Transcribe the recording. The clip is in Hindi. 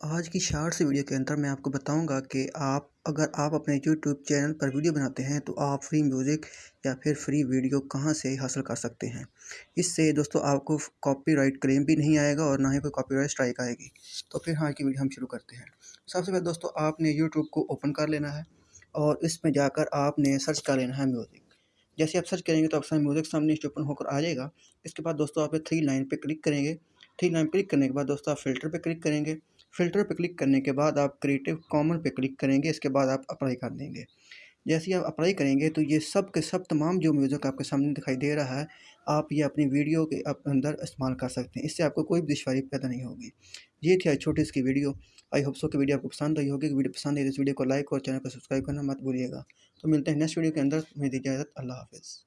आज की शॉर्ट्स वीडियो के अंदर मैं आपको बताऊँगा कि आप, अगर आप अपने यूट्यूब चैनल पर वीडियो बनाते हैं तो आप फ्री म्यूज़िक या फिर फ्री वीडियो कहाँ से हासिल कर सकते हैं। इससे दोस्तों, आपको कॉपीराइट क्लेम भी नहीं आएगा और ना ही कोई कॉपीराइट स्ट्राइक आएगी। तो फिर हाँ की वीडियो हम शुरू करते हैं। सबसे पहले दोस्तों, आपने यूट्यूब को ओपन कर लेना है और इसमें जाकर आपने सर्च कर लेना है म्यूज़िक। जैसे आप सर्च करेंगे तो आपका म्यूज़िक सामने ओपन होकर आ जाएगा। इसके बाद दोस्तों, आप थ्री लाइन पर क्लिक करेंगे। थ्री लाइन क्लिक करने के बाद दोस्तों, आप फ़िल्टर पर क्लिक करेंगे। फ़िल्टर पर क्लिक करने के बाद आप क्रिएटिव कॉमन पे क्लिक करेंगे, इसके बाद आप अप्लाई कर देंगे। जैसे ही आप अप्लाई करेंगे तो ये सब के सब तमाम जो म्यूज़िक आपके सामने दिखाई दे रहा है, आप ये अपनी वीडियो के अंदर इस्तेमाल कर सकते हैं। इससे आपको कोई भी दुशारी पैदा नहीं होगी। ये थी आज छोटी इसकी वीडियो। आई होप सो कि वीडियो आपको पसंद आई होगी। वीडियो पसंद आई तो इस वीडियो को लाइक और चैनल को सब्सक्राइब करना मत भूलिएगा। तो मिलते हैं नेक्स्ट वीडियो के अंदर। मेरी इजाज़त अल्लाह हाफिज़।